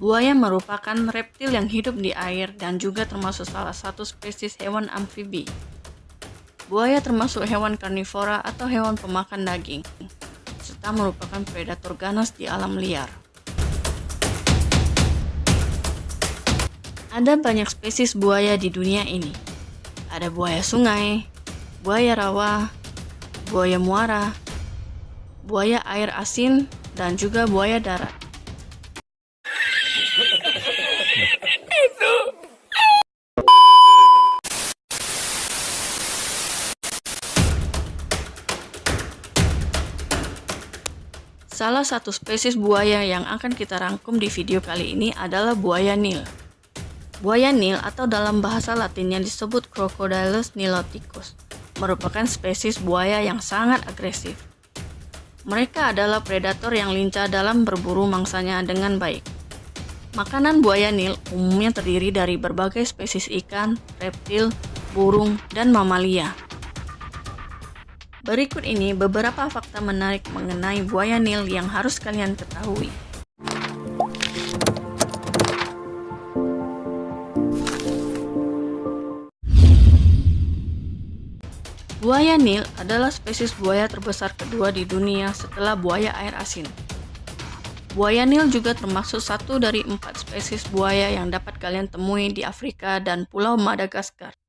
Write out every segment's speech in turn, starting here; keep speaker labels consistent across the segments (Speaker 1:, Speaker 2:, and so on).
Speaker 1: Buaya merupakan reptil yang hidup di air dan juga termasuk salah satu spesies hewan amfibi. Buaya termasuk hewan karnivora atau hewan pemakan daging, serta merupakan predator ganas di alam liar. Ada banyak spesies buaya di dunia ini. Ada buaya sungai, buaya rawa, buaya muara, buaya air asin, dan juga buaya darat. Salah satu spesies buaya yang akan kita rangkum di video kali ini adalah buaya Nil. Buaya Nil atau dalam bahasa latinnya disebut Crocodilus niloticus merupakan spesies buaya yang sangat agresif. Mereka adalah predator yang lincah dalam berburu mangsanya dengan baik. Makanan buaya Nil umumnya terdiri dari berbagai spesies ikan, reptil, burung, dan mamalia. Berikut ini beberapa fakta menarik mengenai buaya Nil yang harus kalian ketahui. Buaya Nil adalah spesies buaya terbesar kedua di dunia setelah buaya air asin. Buaya Nil juga termasuk satu dari empat spesies buaya yang dapat kalian temui di Afrika dan Pulau Madagaskar.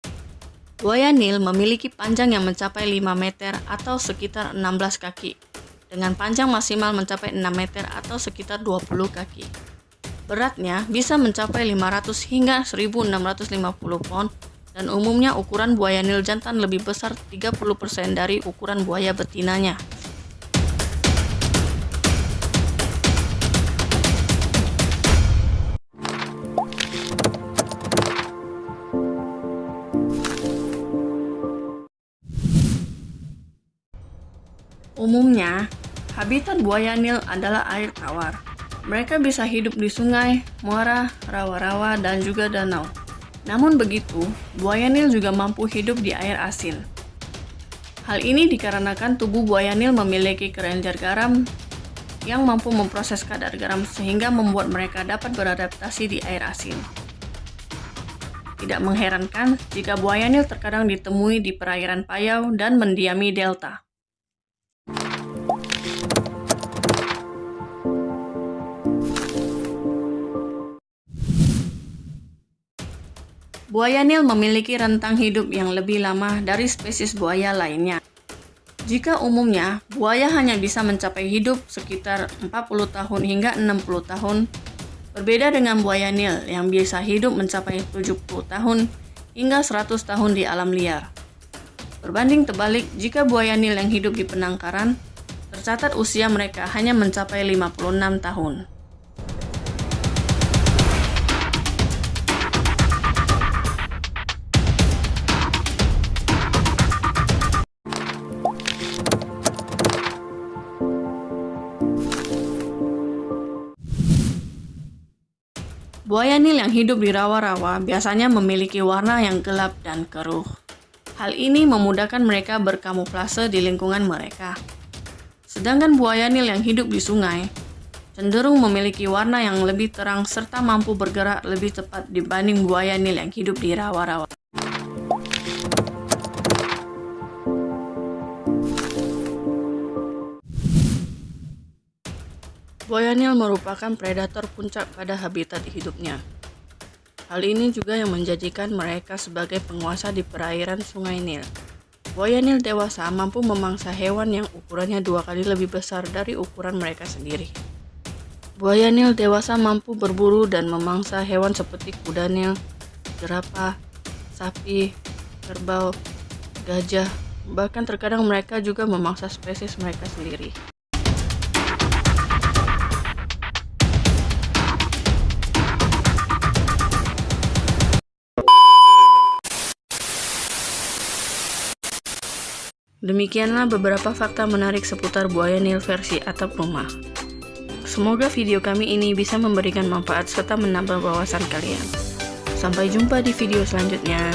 Speaker 1: Buaya Nil memiliki panjang yang mencapai 5 meter atau sekitar 16 kaki, dengan panjang maksimal mencapai 6 meter atau sekitar 20 kaki. Beratnya bisa mencapai 500 hingga 1650 pound dan umumnya ukuran buaya Nil jantan lebih besar 30% dari ukuran buaya betinanya. Umumnya, habitat buaya Nil adalah air tawar. Mereka bisa hidup di sungai, muara, rawa-rawa, dan juga danau. Namun begitu, buaya Nil juga mampu hidup di air asin. Hal ini dikarenakan tubuh buaya Nil memiliki kelenjar garam yang mampu memproses kadar garam sehingga membuat mereka dapat beradaptasi di air asin. Tidak mengherankan jika buaya Nil terkadang ditemui di perairan Payau dan mendiami delta. Buaya Nil memiliki rentang hidup yang lebih lama dari spesies buaya lainnya. Jika umumnya, buaya hanya bisa mencapai hidup sekitar 40 tahun hingga 60 tahun, berbeda dengan buaya Nil yang bisa hidup mencapai 70 tahun hingga 100 tahun di alam liar. Berbanding terbalik, jika buaya Nil yang hidup di penangkaran, tercatat usia mereka hanya mencapai 56 tahun. Buaya Nil yang hidup di rawa-rawa biasanya memiliki warna yang gelap dan keruh. Hal ini memudahkan mereka berkamuflase di lingkungan mereka. Sedangkan buaya Nil yang hidup di sungai cenderung memiliki warna yang lebih terang serta mampu bergerak lebih cepat dibanding buaya Nil yang hidup di rawa-rawa. Buaya Nil merupakan predator puncak pada habitat hidupnya. Hal ini juga yang menjadikan mereka sebagai penguasa di perairan Sungai Nil. Buaya Nil dewasa mampu memangsa hewan yang ukurannya dua kali lebih besar dari ukuran mereka sendiri. Buaya Nil dewasa mampu berburu dan memangsa hewan seperti kuda Nil, jerapah, sapi, kerbau, gajah, bahkan terkadang mereka juga memangsa spesies mereka sendiri. Demikianlah beberapa fakta menarik seputar buaya Nil versi atap rumah. Semoga video kami ini bisa memberikan manfaat serta menambah wawasan kalian. Sampai jumpa di video selanjutnya.